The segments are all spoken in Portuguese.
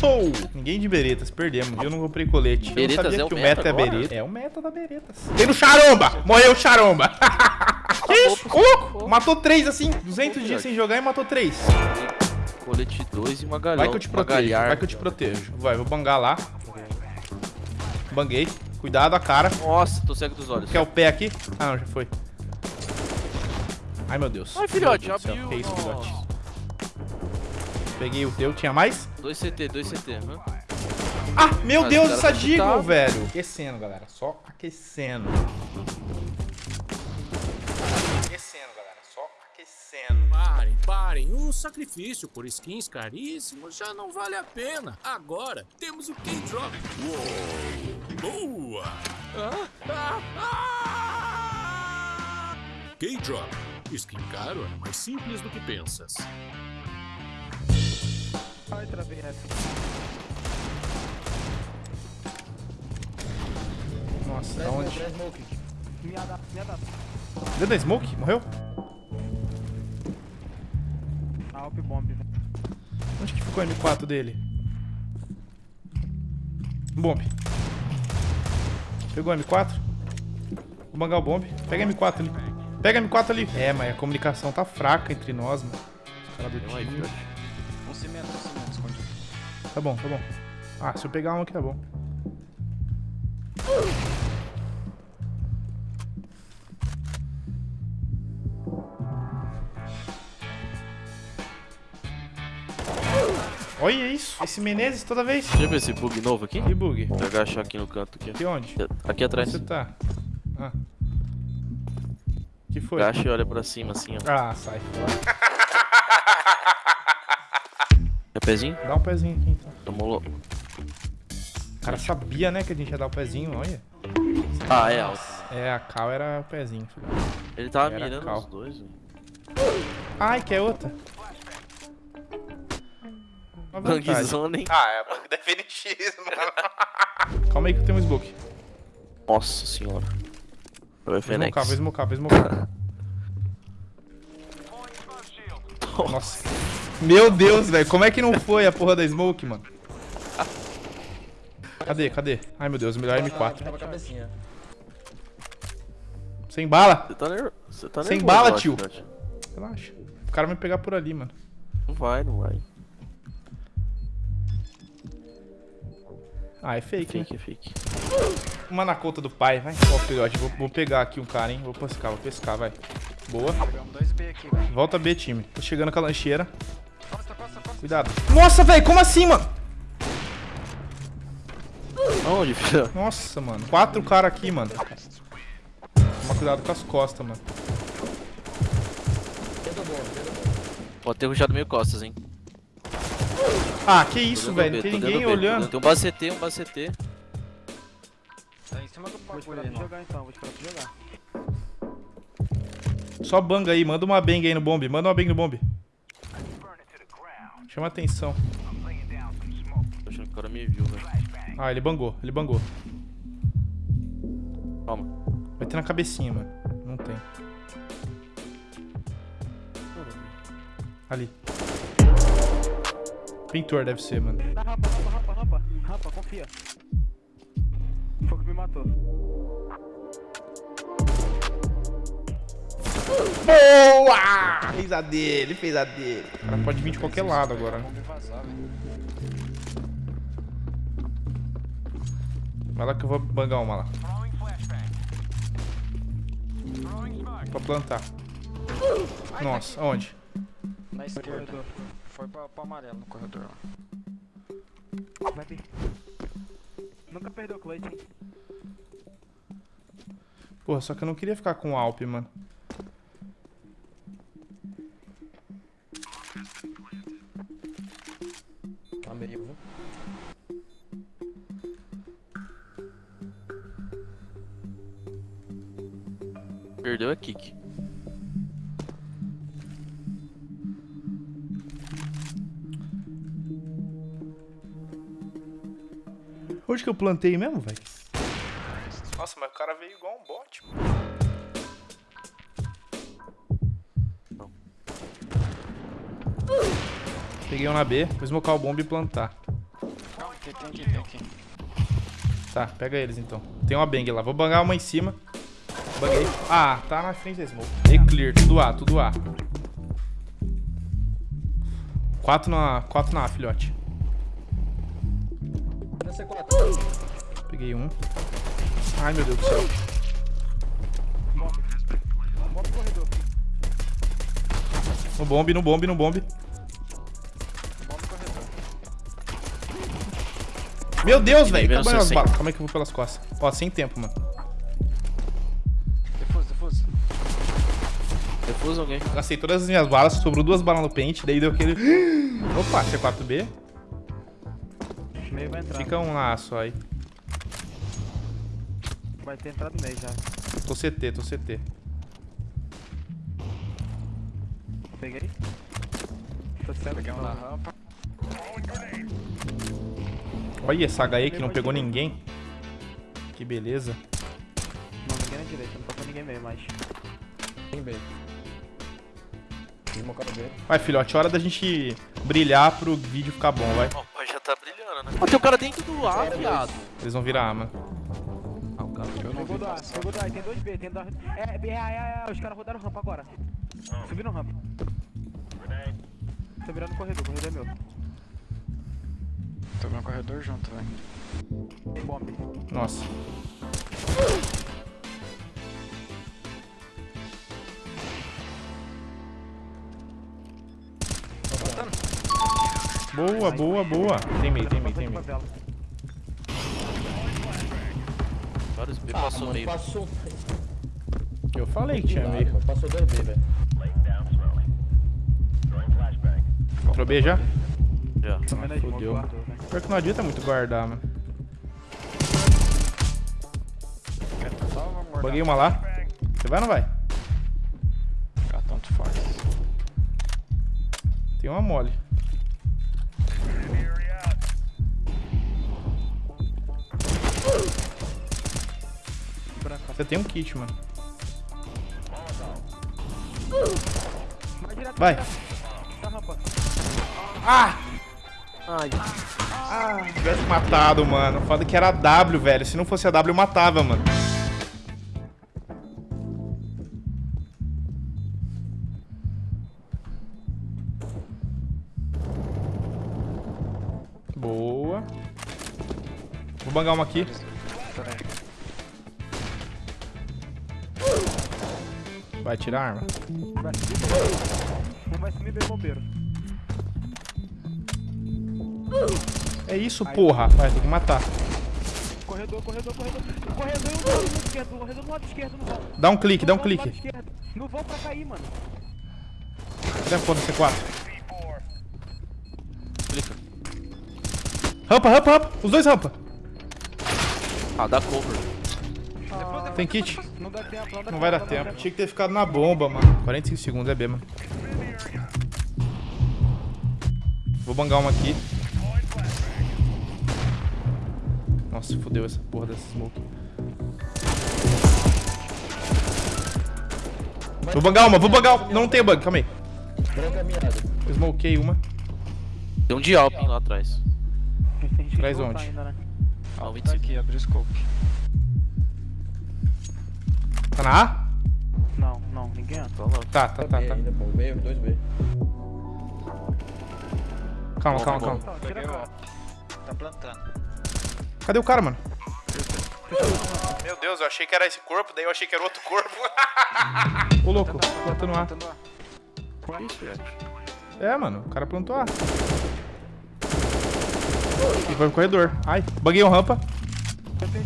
Isso! Ninguém de beretas, perdemos. Eu não comprei colete. Beretas eu não sabia é o que o meta meta é agora? bereta. É o meta da beretas. Tem no charomba! Morreu o charomba! que isso? Ô, louco! Matou três assim. 200 dias sem jogar e matou três. Colete 2 e uma galhão. Vai que eu te uma protejo. galharda. Vai que eu te protejo. Vai, vou bangar lá. Banguei. Cuidado a cara. Nossa, tô cego dos olhos. Quer o pé aqui? Ah, não, já foi. Ai, meu Deus. Ai, filhote, abriu. Que isso, Nossa. filhote? Peguei o teu. Tinha mais? 2 CT, 2 CT. Hã? Ah, meu Mas Deus, essa tá Deagle, chutado. velho. Aquecendo, galera. Só aquecendo. Aquecendo, galera. Só aquecendo. Parem, parem. O sacrifício por skins caríssimos já não vale a pena. Agora temos o K-Drop. Uou! Boa! Ah, ah, ah! K-Drop. Skin caro é mais simples do que pensas. Nossa, da onde? Deu da smoke? Morreu? Alp bomb, velho. Onde que ficou o M4 dele? Bomb. Pegou o M4? Vou bangar o bomb. Pega M4 ali. Pega M4 ali. É, mas a comunicação tá fraca entre nós, mano. Os caras do time. filhote. Um Tá bom, tá bom. Ah, se eu pegar um aqui tá bom. Olha isso. Esse Menezes toda vez. Deixa eu ver esse bug novo aqui. Que bug. Vou agachar aqui no canto. Aqui, Aqui onde? aqui atrás. Você tá? Ah. Que foi? Agacha e olha pra cima assim, ó. Ah, sai fora. pezinho? Dá um pezinho aqui então. Tomou lo... O cara sabia, né, que a gente ia dar o pezinho, olha. Ah, é alto. É, a Cal era o pezinho, filho. Ele tava Era mirando cal. os dois, velho. Ai, quer outra? Uma vantagem. Bangzone, hein? Ah, é a bang da FNX, mano. Calma aí que eu tenho um smoke. Nossa senhora. É Vou smocar, vou smocar, vou smocar. Nossa. Meu Deus, velho. Como é que não foi a porra da smoke, mano? Cadê, cadê? Ai, meu Deus, melhor M4. Tava a cabecinha. Sem bala. Você tá, ner... Você tá Sem bala, eu acho, tio. Relaxa. O cara vai me pegar por ali, mano. Não vai, não vai. Ah, é fake, hein? Fake, fake. Uma na conta do pai, vai. Ó, filhote, vou, vou pegar aqui um cara, hein? Vou pescar, vou pescar, vai. Boa. Pegamos dois B aqui, velho. Volta B, time. Tô chegando com a lancheira. Cuidado. Nossa, velho, como assim, mano? Aonde, filho? Nossa, mano. Quatro caras aqui, mano. Toma cuidado com as costas, mano. Pode ter rushado meio costas, hein? Ah, que isso, velho. Não tem ninguém olhando. Tem um base CT, um base CT. Tá em cima do Vou esperar jogar então, vou esperar tu jogar. Só banga aí. Manda uma bang aí no bombe. Manda uma bang no bombe. Chama atenção. Tô achando que o cara me viu, velho. Ah, ele bangou. Ele bangou. Calma. Vai ter na cabecinha, mano. Não tem. Ali. Pintor deve ser, mano. Na rampa, rampa, rampa, rampa. Rampa, confia. Foi o que me matou. Boa! Fez a dele, fez a dele. O cara pode vir de qualquer lado agora. Vai lá que eu vou bangar uma lá. Pra plantar. Nossa, onde? Na esquerda. Foi pra, pro amarelo no corredor lá. Vai. Nunca perdeu o clutch, hein? Porra, só que eu não queria ficar com o Alp, mano. Tá meio, viu? Perdeu a kick. Onde que eu plantei mesmo, velho? Nossa, mas o cara veio igual um bot, mano. Peguei um na B, vou smocar o bomba e plantar. Tá, pega eles então. Tem uma bang lá. Vou bangar uma em cima. Banguei. Ah, tá na frente da smoke. E clear, tudo A, tudo A. Quatro na, quatro na A, filhote. Peguei um. Ai, meu Deus do céu. No bombe, no bombe, no bombe. Meu Deus, velho. as balas. Calma aí que eu vou pelas costas. Ó, sem tempo, mano. Defuso, defuso. Defusa alguém. Gastei todas as minhas balas, sobrou duas balas no pente, daí deu aquele... Opa, C4B. Meio vai entrar. Fica um lá só aí. Vai ter entrado no meio já. Tô CT, tô CT. Peguei. Tô um na rampa. Olha essa HE que não pegou ninguém. Que beleza. Não, ninguém na direita, não tocou ninguém meio mais. Tem B. B. Vai, filhote, hora da gente brilhar pro vídeo ficar bom, vai. Ó, o pai já tá brilhando, né? Ó, tem um cara dentro do ar, viado. Eles vão virar A, mano. Ah, o cara. Eu não vi Pegou do A, pegou do A, tem dois B, tem dois... É, é, é, é, os caras rodaram rampa agora. Subiram rampa. Tô virando corredor, corredor é meu. Tô no corredor junto, velho. Tem bomba. Nossa. Boa, boa, boa. Tem meio, tem meio, tem meio. Vários B passou meio. Passou, Eu falei que tinha meio. passou 2B, velho. Entrou B já? Na smoke, fodeu. Pior que não adianta muito guardar, mano. Buguei uma lá. Você vai ou não vai? Ah, tanto faz. Tem uma mole. Você tem um kit, mano. Vai. Ah! Ai, Se tivesse matado, mano. Foda que era a W, velho. Se não fosse a W, eu matava, mano. Boa. Vou bangar uma aqui. Vai tirar a arma. Vai bem bombeiro. É isso, porra. Vai, tem que matar. Corredor, corredor, corredor. Corredor do lado esquerdo. Corredor do lado esquerdo no vão. Dá um clique, dá um No clique. No vão pra cair, mano. Dá ponta C4. clica. Rampa, rampa, rampa. Os dois rampa. Ah, dá cover. Tem kit. Não dá tempo, não dá Não vai dar tempo. Tinha que ter ficado na bomba, mano. 45 segundos é B, mano. Vou bangar uma aqui. Nossa, fodeu essa porra dessa smoke. Vou bangar uma, vou bangar uma. Não, tem bug, calma aí. Eu smokei uma. Tem um de Alpin lá atrás. Traz onde? ainda, né? Ah, Tá 25. aqui, abriu o scope. Tá na A? Não, não, ninguém entra. Tá lá. Tá, tá, tá, tá. ainda, pô. B, 2B. Calma, calma, calma. Tá. Tá plantando. Cadê o cara, mano? Meu Deus, eu achei que era esse corpo, daí eu achei que era outro corpo. Ô, louco, plantando A. Isso, velho. É, mano, o cara plantou A. E foi pro corredor. Ai, buguei uma rampa. Eu tenho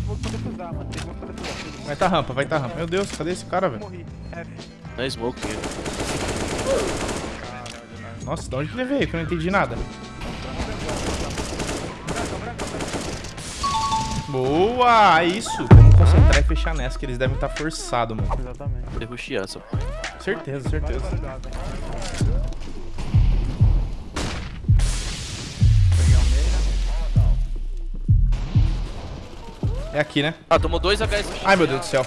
mano. Tem. Vai tá rampa, vai tá rampa. Meu Deus, cadê esse cara, velho? Morri. Não é smoke. Nossa, de onde que ele veio? Que eu não entendi nada. Boa, é isso. Vamos concentrar e fechar nessa, que eles devem estar forçados, mano. Exatamente. Devo chiar essa. Certeza, certeza. É aqui, né? Ah, tomou dois HS. Ai, meu Deus do céu.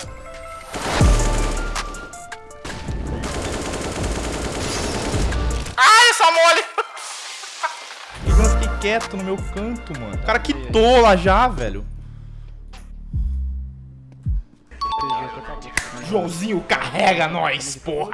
Ai, essa mole! Eu fiquei quieto no meu canto, mano. O cara quitou lá já, velho. Joãozinho carrega nós, porra.